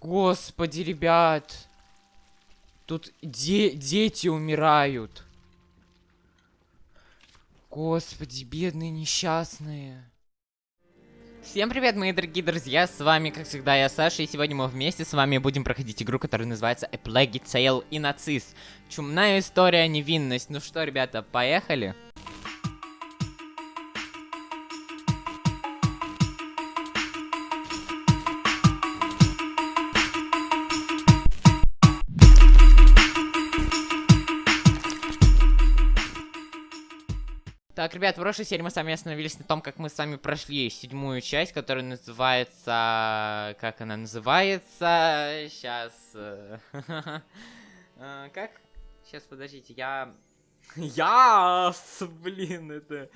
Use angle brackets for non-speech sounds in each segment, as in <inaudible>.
Господи, ребят. Тут де дети умирают. Господи, бедные несчастные. Всем привет, мои дорогие друзья, с вами, как всегда, я Саша, и сегодня мы вместе с вами будем проходить игру, которая называется A Plague Tale и Нацист. Чумная история, невинность. Ну что, ребята, поехали? Так, ребят, в прошлой серии мы с вами остановились на том, как мы с вами прошли седьмую часть, которая называется... Как она называется? Сейчас... э, <laughs> э, Как? Сейчас, подождите, я... <laughs> Я, блин, это...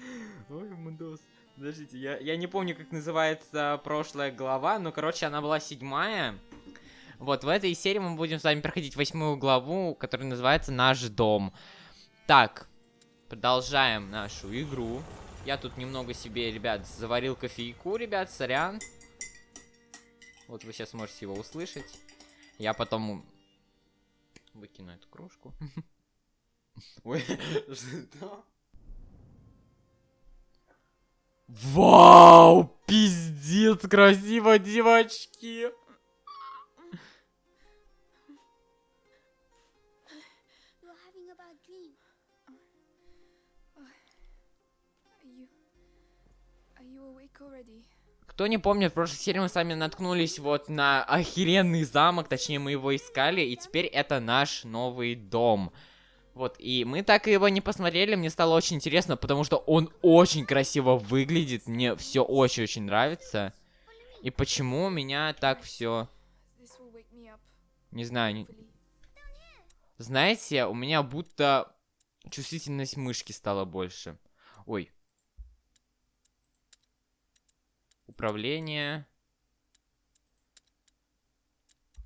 Ой, Мудос. Подождите, я, я не помню, как называется прошлая глава, но, короче, она была седьмая. Вот, в этой серии мы будем с вами проходить восьмую главу, которая называется «Наш дом». Так, Продолжаем нашу игру. Я тут немного себе, ребят, заварил кофейку, ребят, сорян. Вот вы сейчас можете его услышать. Я потом выкину эту кружку. <laughs> Ой, что? Вау, пиздец, красиво, девочки. Кто не помнит, в прошлой серии мы с вами наткнулись вот на охеренный замок, точнее мы его искали, и теперь это наш новый дом. Вот, и мы так его не посмотрели, мне стало очень интересно, потому что он очень красиво выглядит, мне все очень-очень нравится. И почему меня так все, не знаю, не- знаете, у меня будто чувствительность мышки стала больше. Ой. Управление.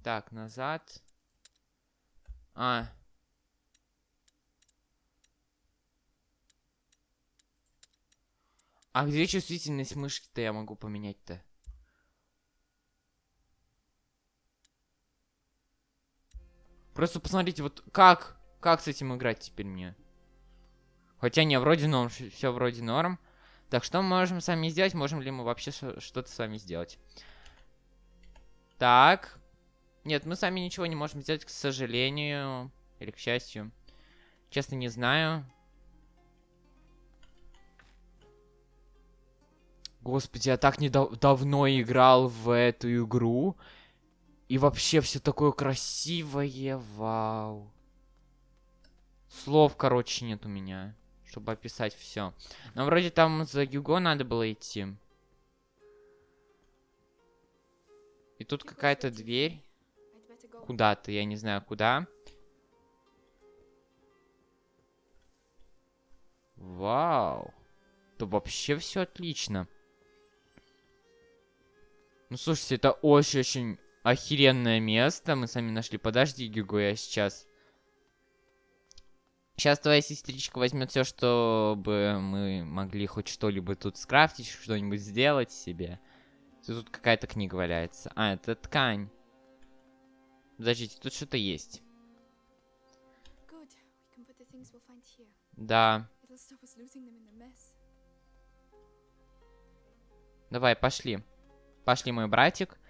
Так, назад. А. А где чувствительность мышки-то я могу поменять-то? Просто посмотрите, вот как, как с этим играть теперь мне? Хотя не, вроде норм, все вроде норм. Так, что мы можем с вами сделать? Можем ли мы вообще что-то с вами сделать? Так. Нет, мы сами ничего не можем сделать, к сожалению. Или к счастью. Честно, не знаю. Господи, я так недав- давно играл в эту игру. И вообще все такое красивое, вау. Слов, короче, нет у меня, чтобы описать все. Но вроде там за Юго надо было идти. И тут какая-то дверь. Куда-то, я не знаю куда. Вау. То вообще все отлично. Ну, слушайте, это очень-очень охеренное место. Мы сами нашли. Подожди, Гюго, я сейчас... Сейчас твоя сестричка возьмет все, чтобы мы могли хоть что-либо тут скрафтить, что-нибудь сделать себе. Тут какая-то книга валяется. А, это ткань. Подождите, тут что-то есть. Да. Давай, пошли. Пошли, мой братик.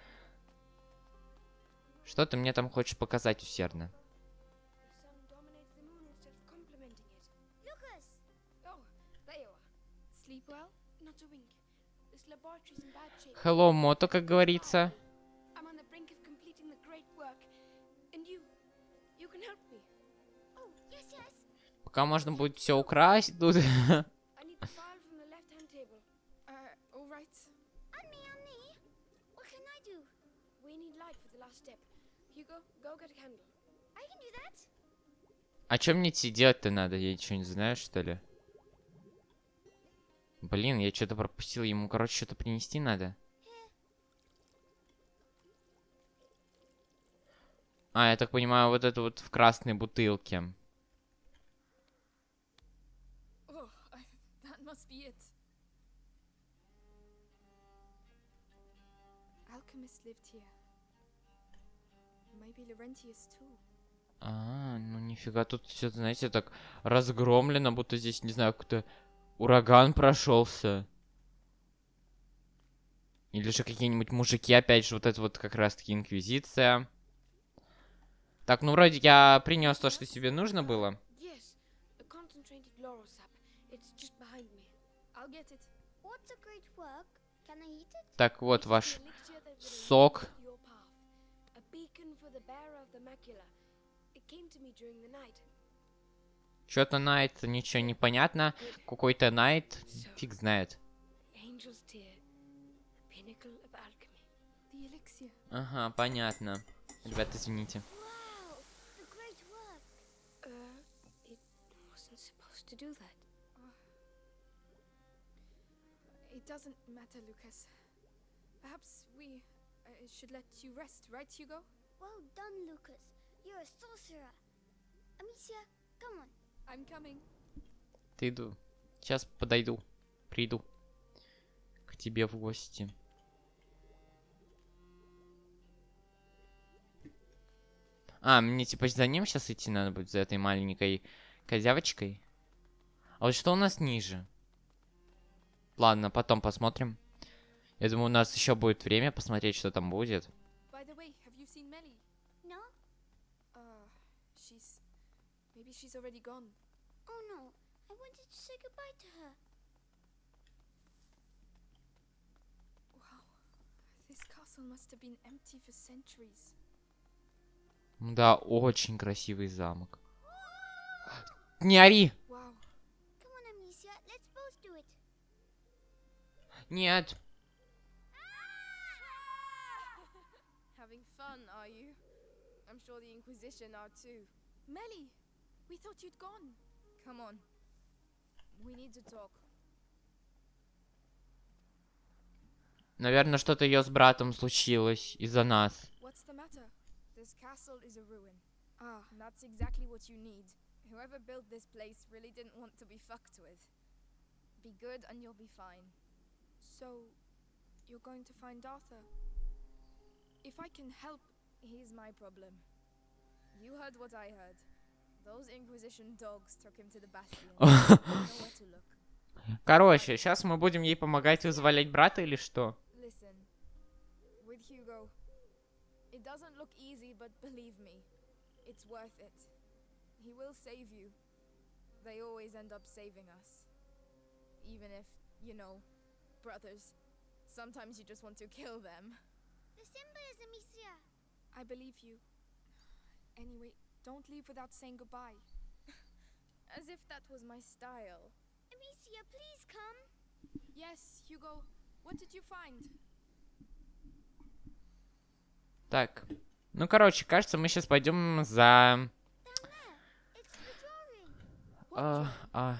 Что ты мне там хочешь показать усердно? Step. Hugo, go get a candle. I can do that. А что мне тебе делать-то надо? Я ничего не знаю, что ли? Блин, я что-то пропустил. Ему, короче, что-то принести надо. А, я так понимаю, вот это вот в красной бутылке. А, ну нифига, тут все, знаете, так разгромлено, будто здесь, не знаю, какой-то ураган прошелся. Или же какие-нибудь мужики, опять же, вот это вот как раз-таки инквизиция. Так, ну вроде я принес то, что тебе нужно было. Так, вот ваш сок. It came to me during the night. Что-то Найт, ничего не понятно. Какой-то Найт, фиг знает. Ага, понятно. Ребят, извините. Uh, uh? Well done, Lucas. You're a sorcerer. Amicia, come on. Ты иду. Сейчас подойду. Приду. К тебе в гости. А, мне типа за ним сейчас идти надо будет, за этой маленькой козявочкой. А вот что у нас ниже? Ладно, потом посмотрим. Я думаю, у нас еще будет время посмотреть, что там будет. By the way, have you seen Melly? No? Uh, she's. Maybe she's already gone. Oh no, I wanted to say goodbye to her. Wow. This castle must have been empty for centuries. Да, очень красивый замок. Не ори! Wow. Come on, Amicia, let's both do it. Нет. Having fun, are you? I'm sure the Inquisition are too. Melly! We thought you'd gone. Come on. We need to talk. Наверное, что-то ее с братом случилось из-за нас. What's the matter? This castle is a ruin. Ah, that's exactly what you need. Whoever built this place really didn't want to be fucked with. Be good and you'll be fine. so you're going to find Arthur? If I can help, He's my problem. You heard what I heard. Those Inquisition dogs took him to the Bastion. <laughs> Nowhere to look. Короче, сейчас мы будем ей помогать вызволять брата или что? Listen, with Hugo, it doesn't look easy, but believe me, it's worth it. He will save you. They always end up saving us. Even if, you know, brothers, sometimes you just want to kill them. The symbol is Amicia. I believe you. Anyway, don't leave without saying goodbye. As if that was my style. Amicia, please come. Yes, Hugo. What did you find? Так. Ну, короче, кажется, мы сейчас пойдем за... А, а.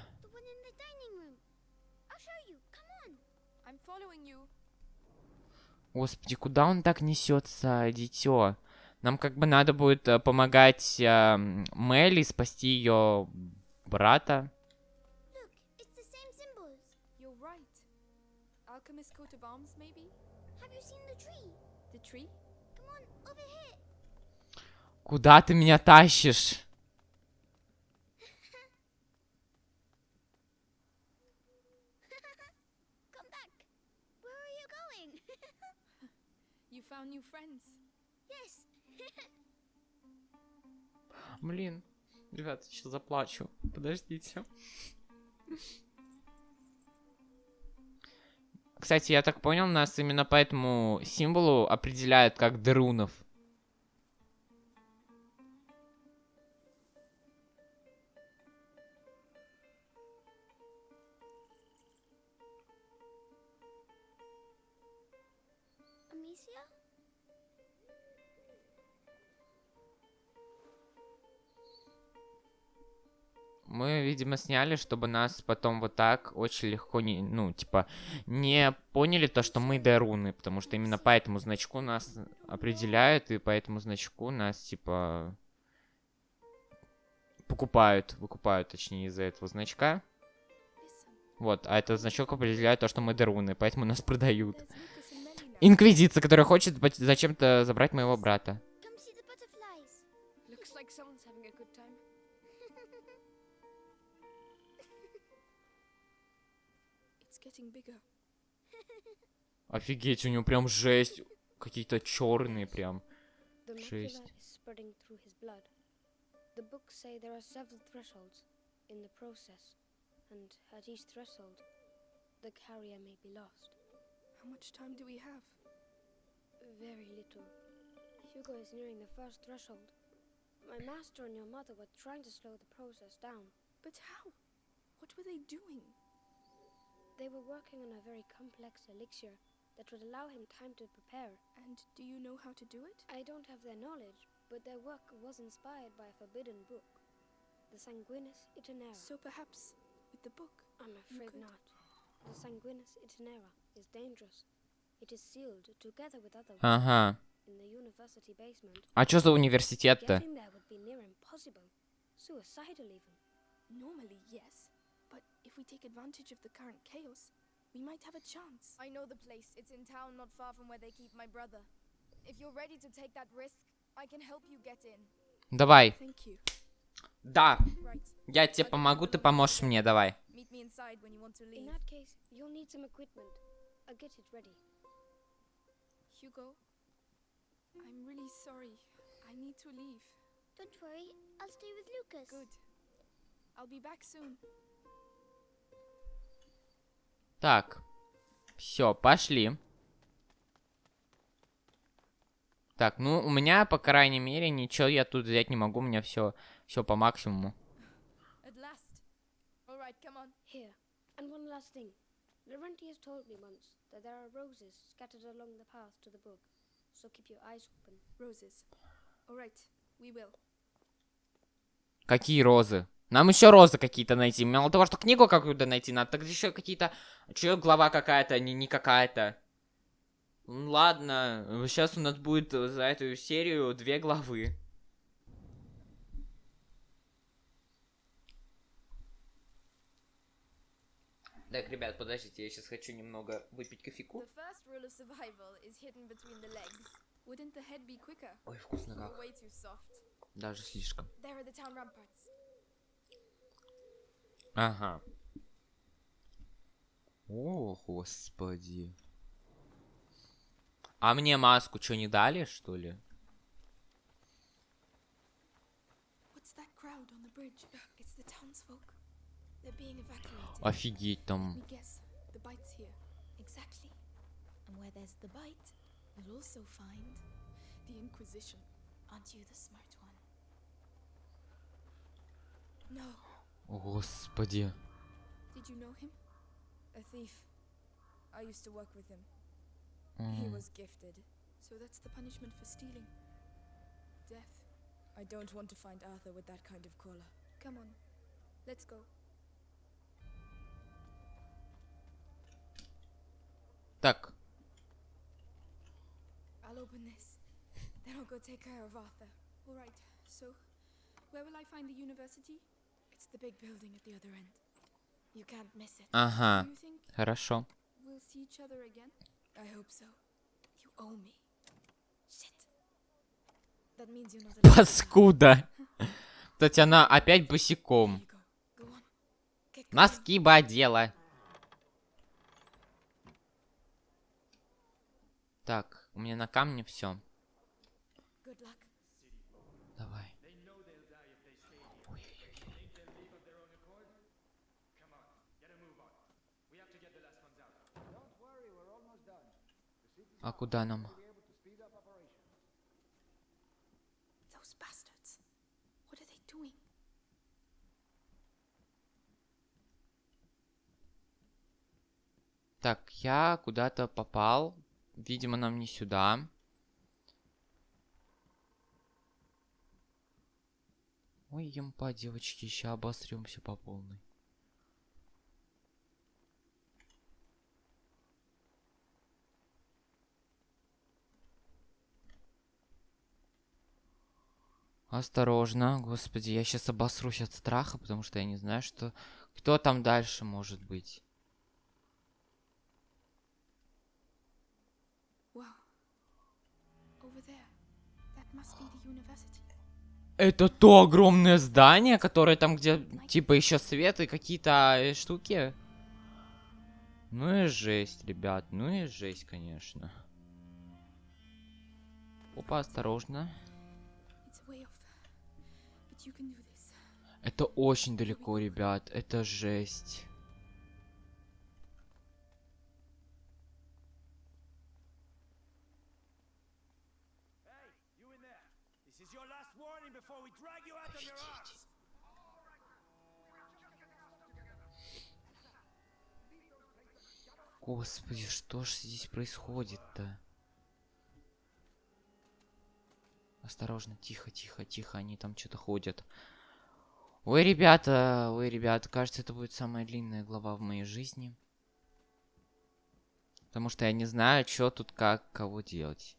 Господи, куда он так несется, дитё? Нам как бы надо будет э, помогать э, Мелли спасти ее брата. Look, it's the same Блин, ребята, сейчас заплачу. Подождите. Кстати, я так понял, нас именно по этому символу определяют как дерунов. Мы, видимо, сняли, чтобы нас потом вот так очень легко не, ну, типа, не поняли то, что мы деруны, потому что именно по этому значку нас определяют, и по этому значку нас, типа, покупают, выкупают, точнее, из-за этого значка. Вот, а этот значок определяет то, что мы деруны, поэтому нас <laughs> продают. Инквизиция, которая хочет зачем-то забрать моего брата. <laughs> Офигеть, у него прям жесть. Какие-то черные прям. The Шесть. macula is spreading through his blood. The books say there are several thresholds in the process, and at each threshold, the carrier may be lost. How much time do we have? Very little. Hugo is nearing the first threshold. My master and your mother were trying to slow the process down. But how? What were they doing? They were working on a very complex elixir that would allow him time to prepare. And do you know how to do it? I don't have their knowledge, but their work was inspired by a forbidden book, the Sanguinis Itinera. So perhaps with the book. I'm afraid could. not. The Sanguinis Itinera is dangerous. It is sealed together with other works Ага. in the university basement. А что за университет-то? Getting there would be near impossible. Suicidal even. Normally, yes. But if we take advantage of the current chaos, we might have a chance. I know the place. It's in town not far from where they keep my brother. If you're ready to take that risk, I can help you get in. Давай. Thank you. Да. Right. Я тебе помогу, ты поможешь мне, давай. Meet me inside when you want to In leave. that case, you'll need some equipment. I'll get it ready. Hugo, I'm really sorry. I need to leave. Don't worry, I'll stay with Lucas. Good. I'll be back soon. Так. Все, пошли. Так, ну, у меня, по крайней мере, ничего я тут взять не могу. У меня все, все по максимуму. At last. All right, come on. Here, and one last thing. Laurentius told me once that there are roses scattered along the path to the book, so keep your eyes open. Roses. All right, we will. Какие розы? Нам еще розы какие-то найти. Мало того, что книгу какую-то найти, надо так еще какие-то... Че глава какая-то, не, не какая-то. Ладно, сейчас у нас будет за эту серию две главы. Так, ребят, подождите, я сейчас хочу немного выпить кофейку. Ой, вкусно как. Даже слишком. There are the town ramparts. Ага. О, господи. А мне маску что, не дали, что ли? Офигеть там. me guess. The bite's here. Exactly. And where there's the bite, you'll also find the Inquisition. Aren't you the smart one? No. Господи. Did you know him? A thief. I used to work with him. He М, was gifted. So that's the punishment for stealing. Death. I don't want to find Arthur with that kind of collar. Come on. Let's go. Так, I'll open this. Then I'll go take care of Arthur. All right. So, where will I find the university? Ага, хорошо. Паскуда. Кстати, она опять босиком. Носки бы одела. Так, у меня на камне все. Good luck. Давай. А куда нам? Так, я куда-то попал. Видимо, нам не сюда. Ой, емпа, девочки, еще обосремся по полной. Осторожно, господи, я сейчас обосрусь от страха, потому что я не знаю, что... Кто там дальше может быть? Wow. Over there. That must be the university. Это то огромное здание, которое там, где типа еще свет и какие-то э, штуки. Ну и жесть, ребят, ну и жесть, конечно. Опа, осторожно. Это очень далеко, ребят, это жесть. Господи, что ж здесь происходит-то? Осторожно, тихо, тихо, тихо, они там что-то ходят. Ой, ребята, ой, ребята, кажется, это будет самая длинная глава в моей жизни. Потому что я не знаю, что тут как, кого делать.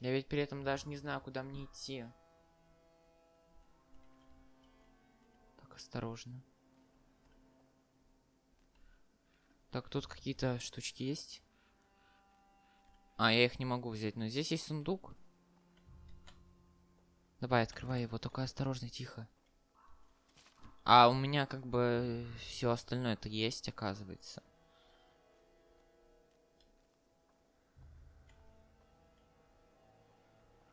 Я ведь при этом даже не знаю, куда мне идти. Так, осторожно. Так, тут какие-то штучки есть. А, я их не могу взять, но здесь есть сундук. Давай, открывай его, только осторожно, тихо. А у меня как бы все остальное это есть, оказывается.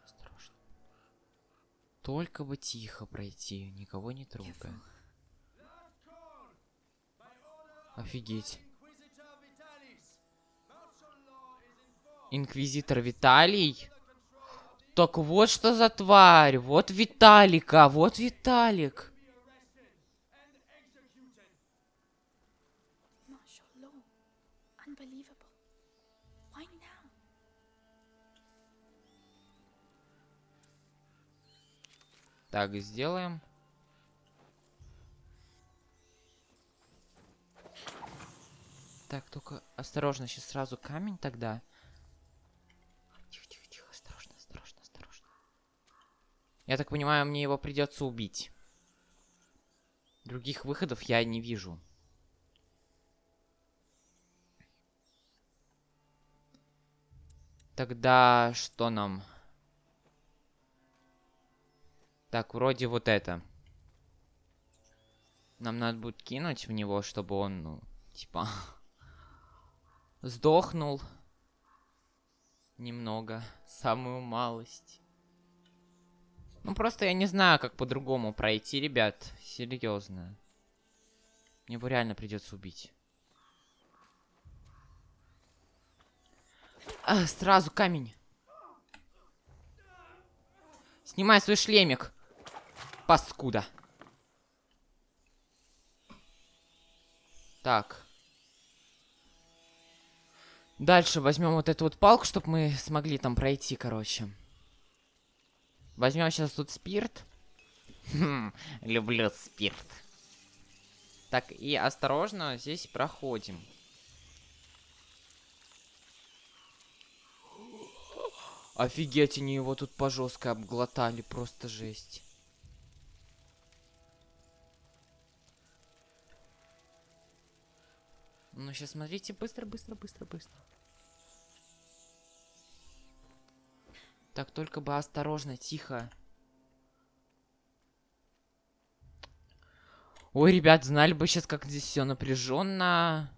Осторожно. Только бы тихо пройти, никого не трогая. Офигеть. Инквизитор Виталий? Так вот что за тварь. Вот Виталика, вот Виталик. Так, сделаем. Так, только осторожно, сейчас сразу камень тогда. Тихо, тихо, тихо, осторожно, осторожно, осторожно. Я так понимаю, мне его придется убить. Других выходов я не вижу. Тогда что нам? Так, вроде вот это. Нам надо будет кинуть в него, чтобы он, ну, типа, <laughs> сдохнул. Немного. Самую малость. Ну, просто я не знаю, как по-другому пройти, ребят. Серьезно. Мне его реально придется убить. А, сразу камень. Снимай свой шлемик. Паскуда. Так. Дальше возьмем вот эту вот палку, чтобы мы смогли там пройти, короче. Возьмем сейчас тут спирт. Хм, люблю спирт. Так, и осторожно здесь проходим. Офигеть, они его тут по жестко обглотали, просто жесть. Ну, сейчас смотрите, быстро, быстро, быстро, быстро. Так, только бы осторожно, тихо. Ой, ребят, знали бы сейчас, как здесь все напряженно.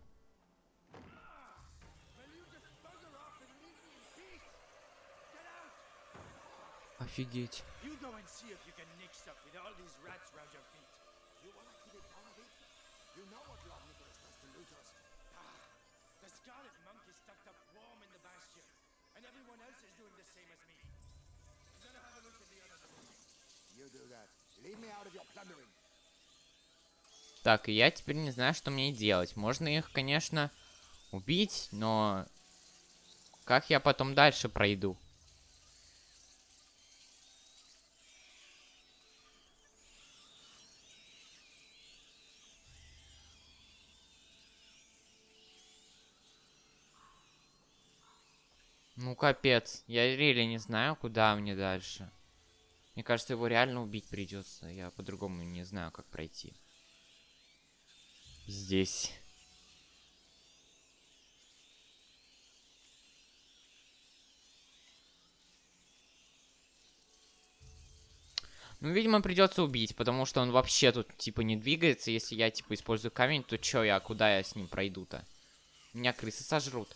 Офигеть. Так, и я теперь не знаю, что мне делать. Можно их, конечно, убить, но... Как я потом дальше пройду? Ну, капец. Я реально не знаю, куда мне дальше. Мне кажется, его реально убить придется. Я по-другому не знаю, как пройти. Здесь. Ну, видимо, придется убить, потому что он вообще тут, типа, не двигается. Если я, типа, использую камень, то чё я, куда я с ним пройду-то? Меня крысы сожрут.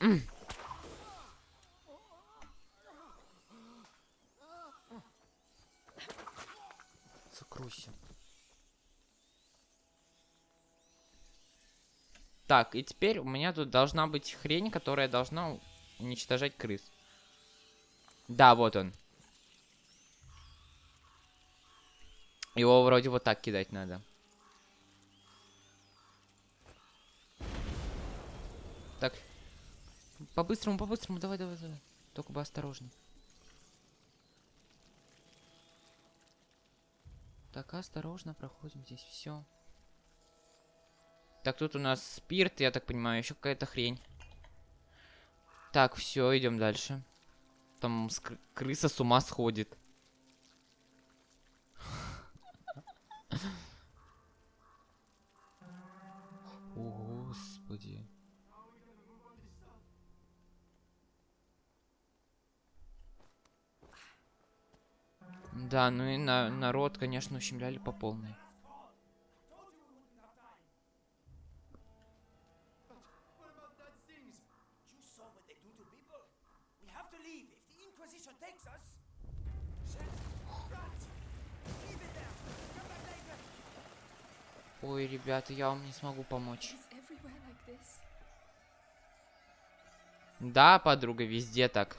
М. Закройся. Так, и теперь у меня тут должна быть хрень, которая должна уничтожать крыс. Да, вот он. Его вроде вот так кидать надо. Так. По-быстрому, по-быстрому, давай, давай, давай. Только бы осторожно. Так, осторожно проходим здесь все. Так, тут у нас спирт, я так понимаю, еще какая-то хрень. Так, все, идем дальше. Там крыса с ума сходит. <laughs> О, Господи. Да, ну и на народ, конечно, ущемляли по полной. Ой, ребята, я вам не смогу помочь. Да, подруга, везде так.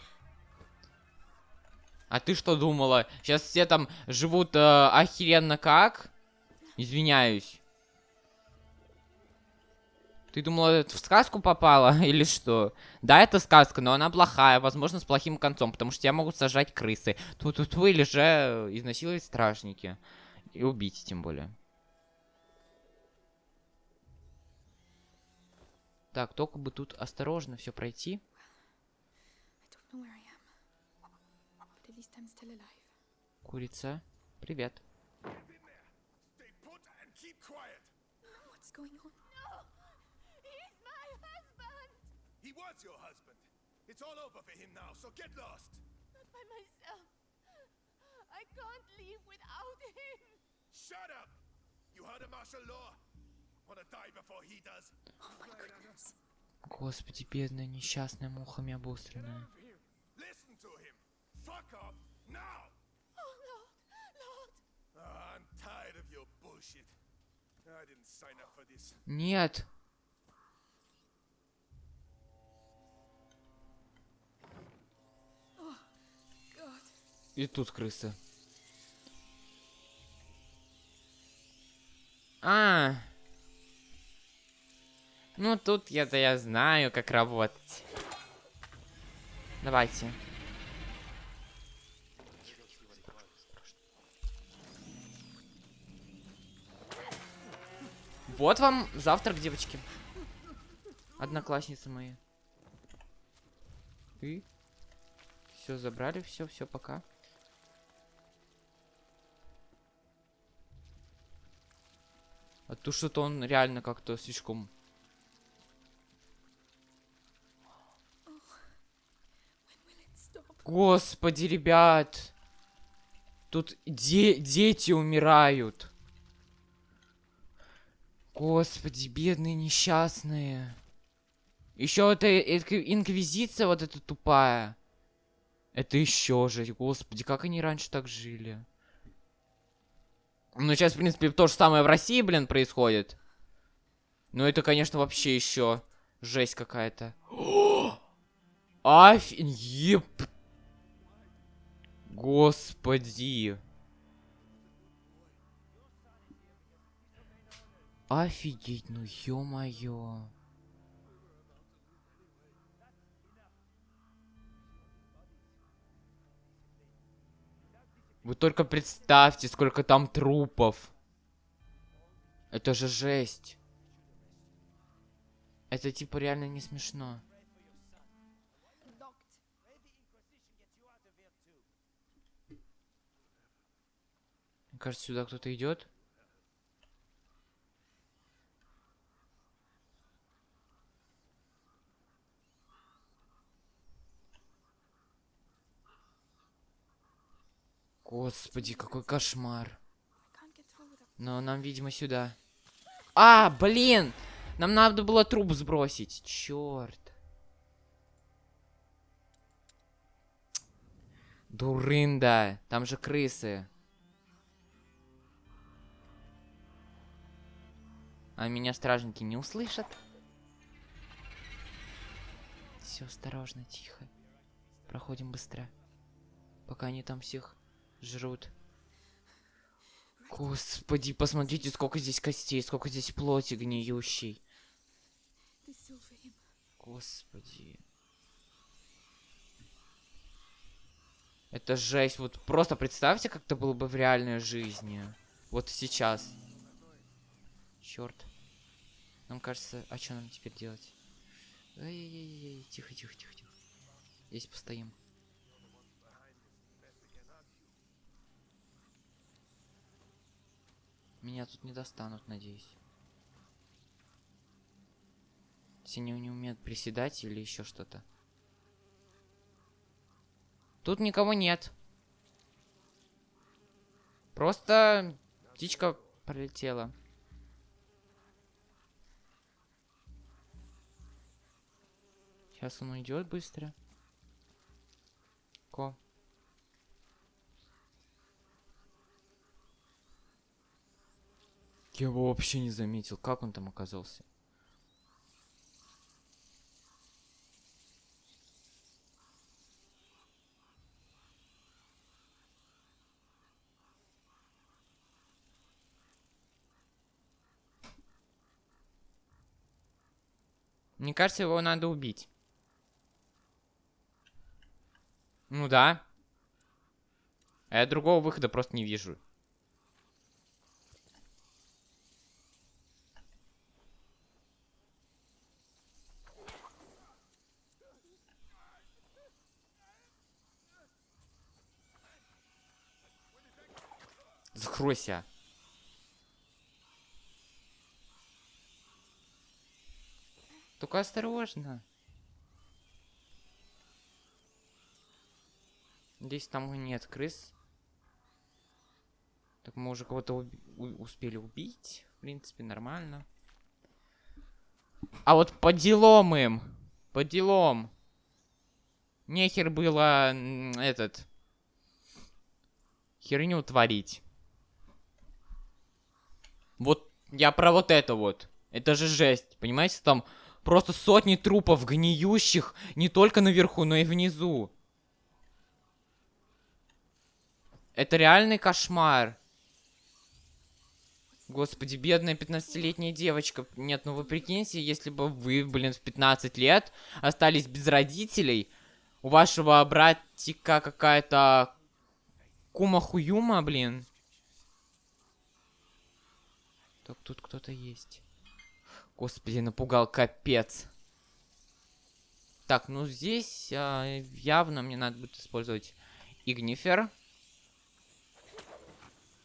А ты что думала? Сейчас все там живут э, охеренно как? Извиняюсь. Ты думала, в сказку попала <laughs> или что? Да, это сказка, но она плохая, возможно, с плохим концом, потому что тебя могут сажать крысы. Тут-тут вы или же изнасиловать стражники. И убить, тем более. Так, только бы тут осторожно все пройти. Курица, привет. Stay put and keep quiet. What's going on? He's my husband! He was your husband. It's all over for him now, so get lost. Not by myself. I can't leave without him. Shut up! You heard of martial law? Господи, бедная несчастная мухами обостренная. Oh. Ah. Нет. И тут крыса. А. Ну тут я-то я знаю, как работать. Давайте. Вот вам завтрак, девочки. Одноклассницы мои. И все забрали, все, все, пока. А то что-то он реально как-то слишком... Господи, ребят! Тут де- дети умирают. Господи, бедные несчастные. Еще это инк- инквизиция вот эта тупая. Это еще жесть. Господи, как они раньше так жили? Ну, сейчас, в принципе, то же самое в России, блин, происходит. Ну, это, конечно, вообще еще жесть какая-то. <gasps> Офигеть! Господи. Офигеть, ну ё-моё. Вы только представьте, сколько там трупов. Это же жесть. Это типа реально не смешно. Кажется, сюда кто-то идет. Господи, какой кошмар. Но нам, видимо, сюда. А, блин! Нам надо было труп сбросить. Черт. Дурында. Там же крысы. А меня стражники не услышат. Все осторожно, тихо. Проходим быстро. Пока они там всех жрут. Господи, посмотрите, сколько здесь костей, сколько здесь плоти гниющей. Господи. Это жесть. Вот просто представьте, как это было бы в реальной жизни. Вот сейчас. Черт. Нам кажется, а что нам теперь делать? Ай-яй-яй, тихо, тихо, тихо, тихо. Здесь постоим. Меня тут не достанут, надеюсь. Если они не умеют приседать или еще что-то. Тут никого нет. Просто птичка пролетела. Сейчас он уйдет быстро. Ко. Я его вообще не заметил. Как он там оказался? Мне кажется, его надо убить. Ну да. А я другого выхода просто не вижу. Закройся. Только осторожно. Здесь там нет крыс. Так мы уже кого-то успели убить. В принципе, нормально. А вот по делам им. По делам. Нехер было этот... Херню творить. Вот я про вот это вот. Это же жесть. Понимаете, там просто сотни трупов гниющих не только наверху, но и внизу. Это реальный кошмар. Господи, бедная 15-летняя девочка. Нет, ну вы прикиньте, если бы вы, блин, в 15 лет остались без родителей, у вашего братика какая-то кума-хуюма, блин. Так, тут кто-то есть. Господи, напугал капец. Так, ну здесь а, явно мне надо будет использовать игнифер.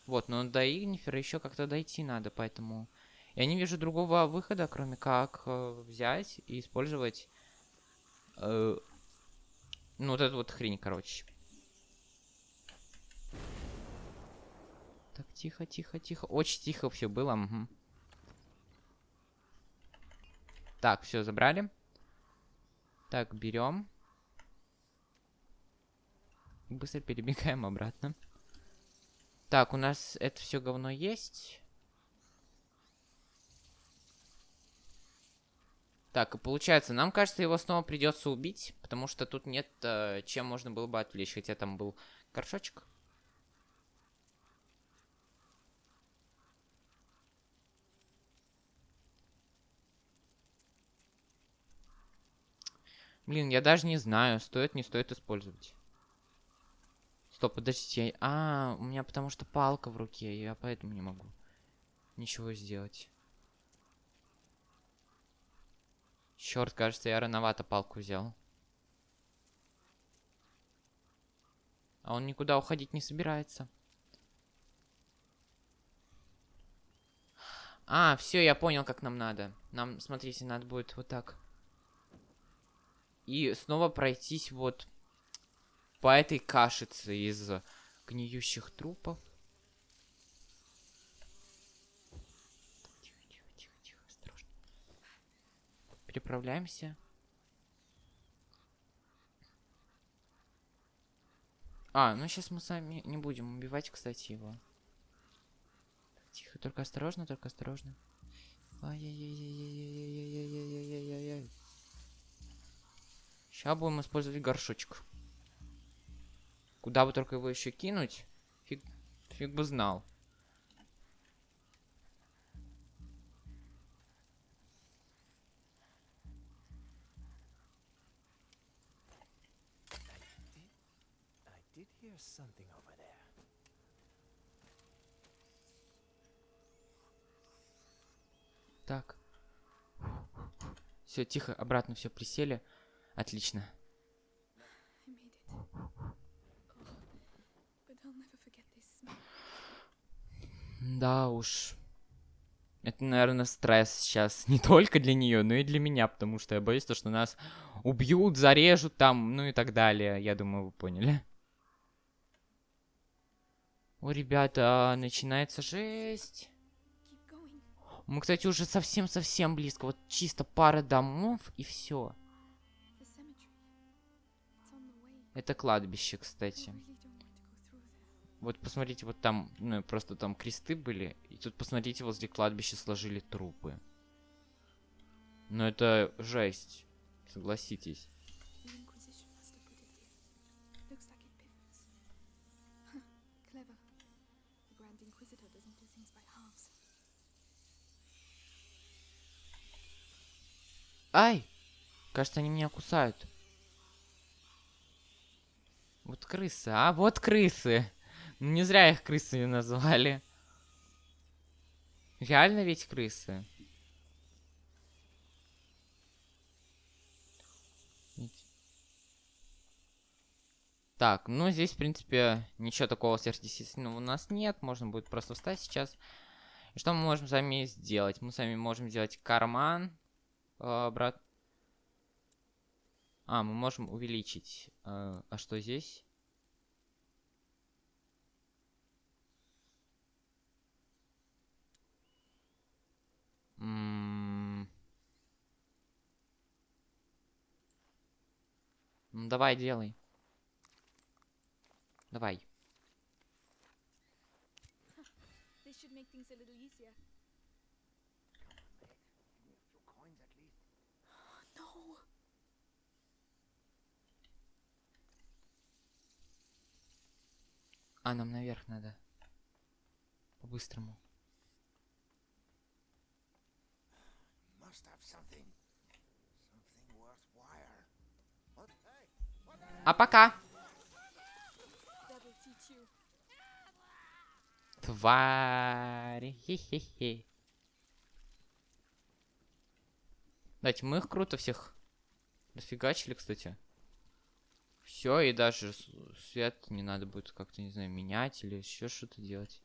Вот, но до игнифера еще как-то дойти надо, поэтому... Я не вижу другого выхода, кроме как э, взять и использовать... э, ну, вот эту вот хрень, короче. Так, тихо, тихо, тихо. Очень тихо все было. мгм. Так, все, забрали. Так, берем. Быстро перебегаем обратно. Так, у нас это все говно есть. Так, и получается, нам кажется, его снова придется убить, потому что тут нет, э, чем можно было бы отвлечь, хотя там был горшочек. Блин, я даже не знаю, стоит, не стоит использовать. Стоп, подождите. А, у меня потому что палка в руке, я поэтому не могу ничего сделать. Черт, кажется, я рановато палку взял. А он никуда уходить не собирается. А, все, я понял, как нам надо. Нам, смотрите, надо будет вот так. И снова пройтись вот по этой кашице из гниющих трупов. Тихо, тихо, тихо, тихо, осторожно. Переправляемся. А, ну сейчас мы сами не будем убивать, кстати, его. Тихо, только осторожно, только осторожно. Сейчас будем использовать горшочек. Куда бы только его еще кинуть, фиг, фиг бы знал. Так. Все, тихо, обратно все присели. Отлично. I made it. Oh, but I'll never forget this smell. Да уж. Это, наверное, стресс сейчас <laughs> не только для нее, но и для меня, потому что я боюсь, то, что нас убьют, зарежут там, ну и так далее. Я думаю, вы поняли. О, ребята, начинается жесть. Мы, кстати, уже совсем-совсем близко. Вот чисто пара домов и все. Это кладбище, кстати. Вот посмотрите, вот там, ну, просто там кресты были. И тут, посмотрите, возле кладбища сложили трупы. Ну, это жесть. Согласитесь. Ай! Кажется, они меня кусают. Вот крысы, а? Вот крысы! Не зря их крысами назвали. Реально ведь крысы. Так, ну здесь, в принципе, ничего такого сверхъестественного у нас нет. Можно будет просто встать сейчас. Что мы можем с вами сделать? Мы с вами можем сделать карман. э, брат. А, мы можем увеличить. э, а что здесь? Ну, давай, делай. Давай. <gasps> А, нам наверх надо. По-быстрому. А пока! Твари. Хе-хе-хе. Дайте, мы их круто всех расфигачили, кстати. Все, и даже свет не надо будет как-то, не знаю, менять или еще что-то делать.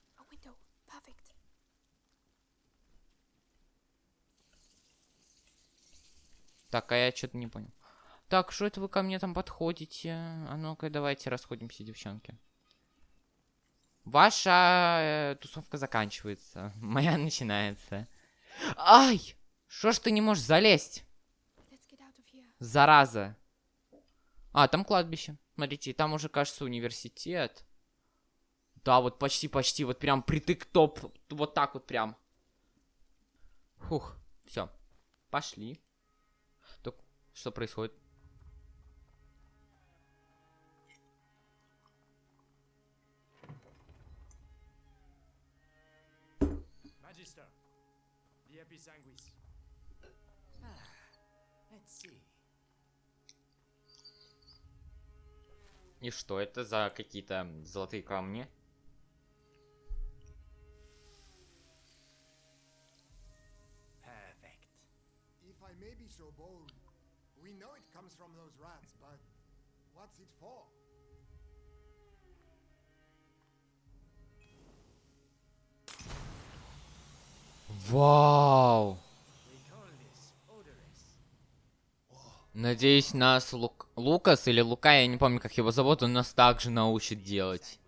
Так, а я что-то не понял. Так, что это вы ко мне там подходите? А ну-ка, давайте расходимся, девчонки. Ваша э, тусовка заканчивается. <laughs> Моя начинается. Ай! Что ж ты не можешь залезть? Зараза. А, там кладбище. Смотрите, там уже, кажется, университет. Да, вот почти-почти, вот прям притык топ. Вот так вот прям. Фух, все. Пошли. Что происходит? Magister, the Episanguis. Ah, let's see. И что это за какие-то золотые камни? Comes from those rats, but what's it for? Вау! Надеюсь, нас Лук... Лукас или Лука, я не помню, как его зовут, он нас также научит делать.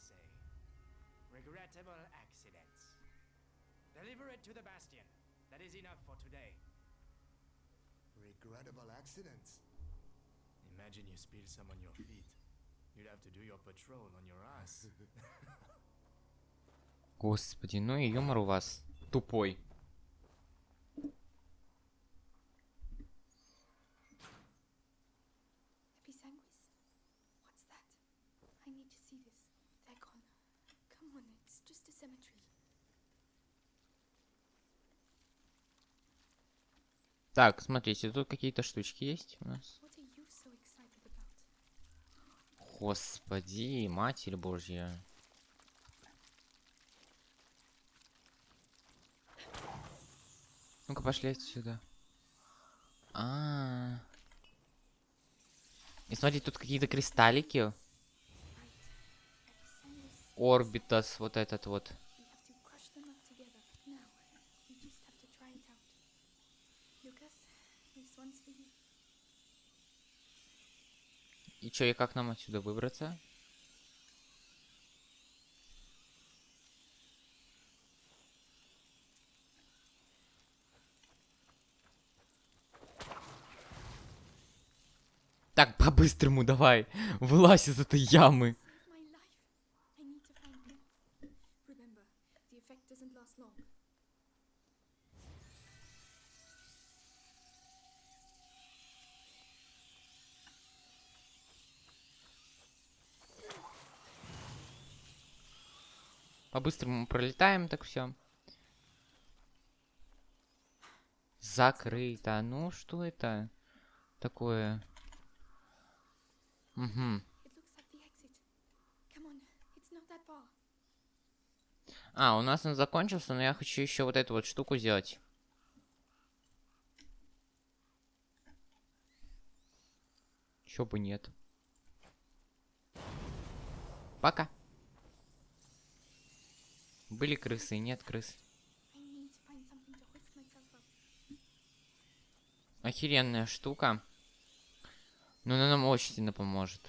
Say, regrettable accidents. Deliver it to the Bastion. That is enough for today. Regrettable accidents. Imagine you spill some on your feet. You'd have to do your patrol on your ass. Господи, ну и юмор у вас тупой. Episanguis? What's that? I need to see this. They're gone. Come on, it's just a cemetery. Так, смотрите, тут какие-то штучки есть у нас. Господи, Матерь Божья. Ну-ка, пошли отсюда. А, -а, а. И смотри, тут какие-то кристаллики. Орбитас, вот этот вот. We have to crush them up together. Now, you just have to try it out. Lucas, this one's for you. Чё, и как нам отсюда выбраться? Так, по-быстрому давай. Вылазь из этой ямы. Save my life. I need to find him. Remember, the effect doesn't last long. По-быстрому пролетаем, так все. Закрыто. Ну, что это такое? Угу. А, у нас он закончился, но я хочу еще вот эту вот штуку сделать. Чё бы нет. Пока. Были крысы, нет крыс. Охеренная штука. Но она нам очень сильно поможет.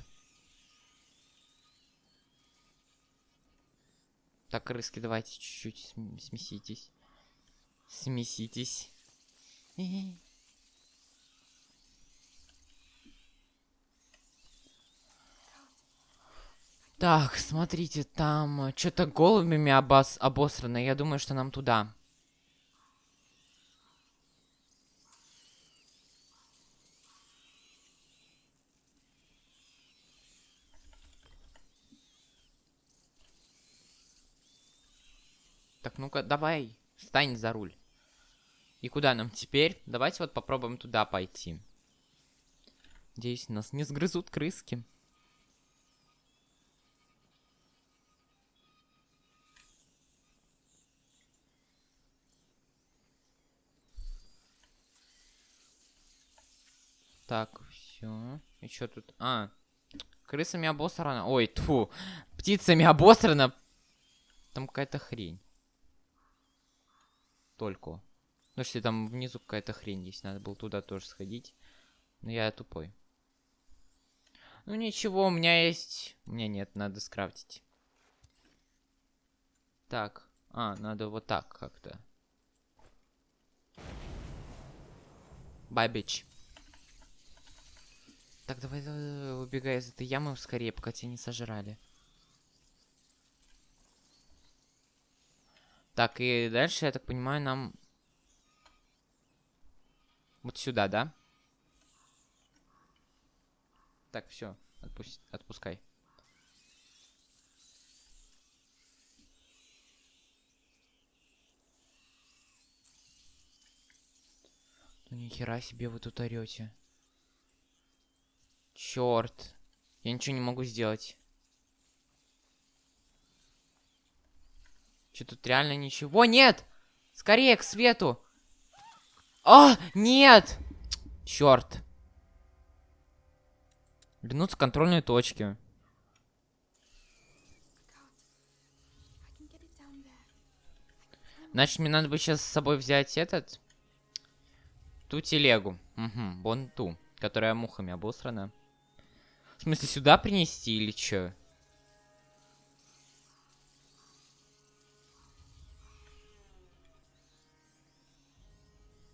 Так, крыски, давайте чуть-чуть см- смеситесь. Смеситесь. Так, смотрите, там что-то голубями обос обосрано. Я думаю, что нам туда. Так, ну-ка, давай, встань за руль. И куда нам теперь? Давайте вот попробуем туда пойти. Надеюсь, нас не сгрызут крыски. Так, все. И что тут? А, крысами обосрано. Ой, тфу. Птицами обосрано. Там какая-то хрень. Только. Ну, что там внизу какая-то хрень есть. Надо было туда тоже сходить. Но я тупой. Ну ничего, у меня есть... У меня нет, надо скрафтить. Так. А, надо вот так как-то. Бабич. Так, давай, давай, убегай из этой ямы скорее, пока тебя не сожрали. Так, и дальше, я так понимаю, нам... Вот сюда, да? Так, все, отпусть, отпускай. Ну ни хера себе вы тут орете. Черт. Я ничего не могу сделать. Че тут реально ничего нет? Скорее к свету. А, нет! Черт. Вернуться к контрольной точке. I can get it down there. Значит, мне надо бы сейчас с собой взять этот... Ту телегу. Угу, вон которая мухами обосрана. В смысле, сюда принести или чё?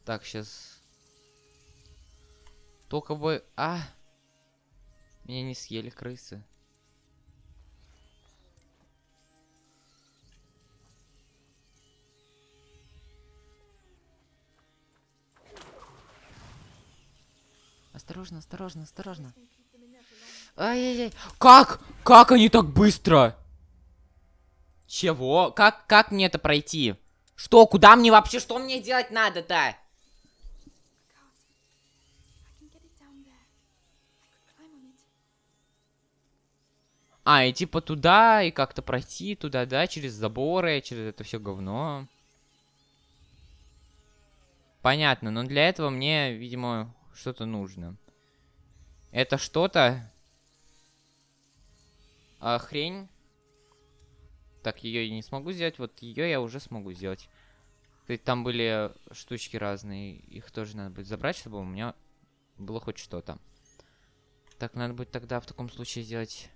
Так, сейчас... Только бы... А! Меня не съели крысы. Осторожно, осторожно, осторожно. Ай-яй-яй. Как? Как они так быстро? Чего? Как, как мне это пройти? Что? Куда мне вообще? Что мне делать надо-то? А, и типа туда, и как-то пройти туда, да, через заборы, через это все говно. Понятно, но для этого мне, видимо, что-то нужно. Это что-то... А, хрень. Так, ее я не смогу сделать, вот ее я уже смогу сделать. Есть там были штучки разные, их тоже надо будет забрать, чтобы у меня было хоть что-то. Так, надо будет тогда в таком случае сделать...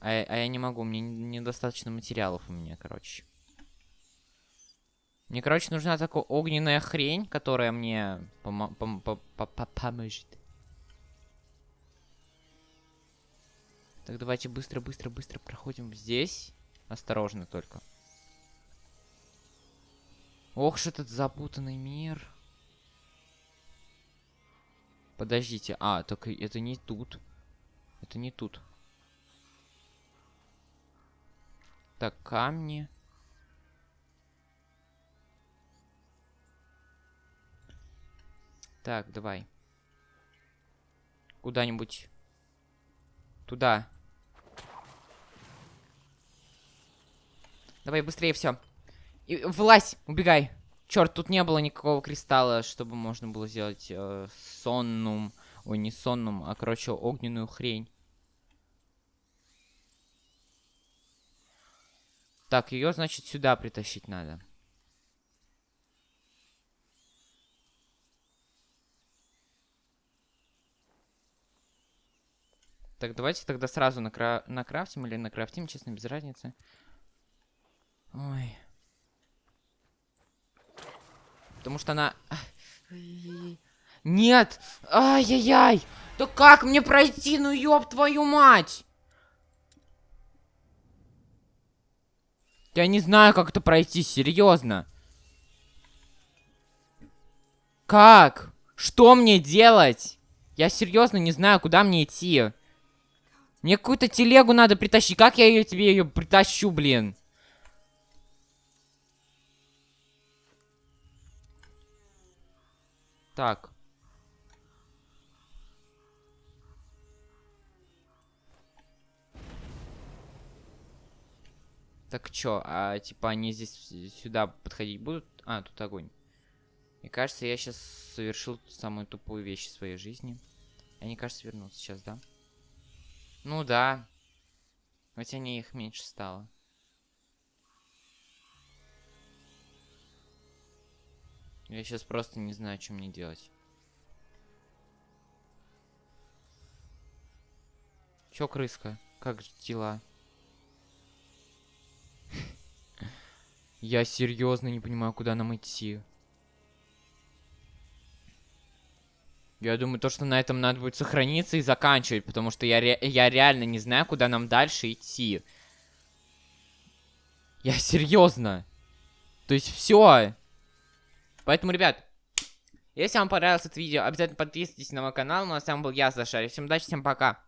А, а я не могу, мне недостаточно материалов у меня, короче. Мне, короче, нужна такая огненная хрень, которая мне пом- по- по- по- поможет. Так, давайте быстро, быстро, быстро проходим здесь. Осторожно только. Ох, что этот запутанный мир. Подождите. А, только это не тут. Это не тут. Так, камни. Так, давай. Куда-нибудь. Туда. Давай быстрее все. И убегай. Черт, тут не было никакого кристалла, чтобы можно было сделать э, соннум. Ой, не соннум, а, короче, огненную хрень. Так, ее, значит, сюда притащить надо. Так, давайте тогда сразу накра... накрафтим или накрафтим, честно, без разницы. Ой. Потому что она... Нет! Ай-яй-яй! Да как мне пройти? Ну ёб твою мать! Я не знаю, как это пройти, серьезно. Как? Что мне делать? Я серьезно не знаю, куда мне идти. Мне какую-то телегу надо притащить. Как я ее тебе ее притащу, блин? Так. Так чё, а типа они здесь сюда подходить будут? А, тут огонь. Мне кажется, я сейчас совершил самую тупую вещь в своей жизни. Они, кажется, вернутся сейчас, да? Ну да. Хотя не их меньше стало. Я сейчас просто не знаю, что мне делать. Чё, крыска? Как дела? Я серьезно не понимаю, куда нам идти. Я думаю, то, что на этом надо будет сохраниться и заканчивать, потому что я, ре- я реально не знаю, куда нам дальше идти. Я серьезно. То есть все. Поэтому, ребят, если вам понравилось это видео, обязательно подписывайтесь на мой канал. Ну а с вами был я, Саша. Всем удачи, всем пока.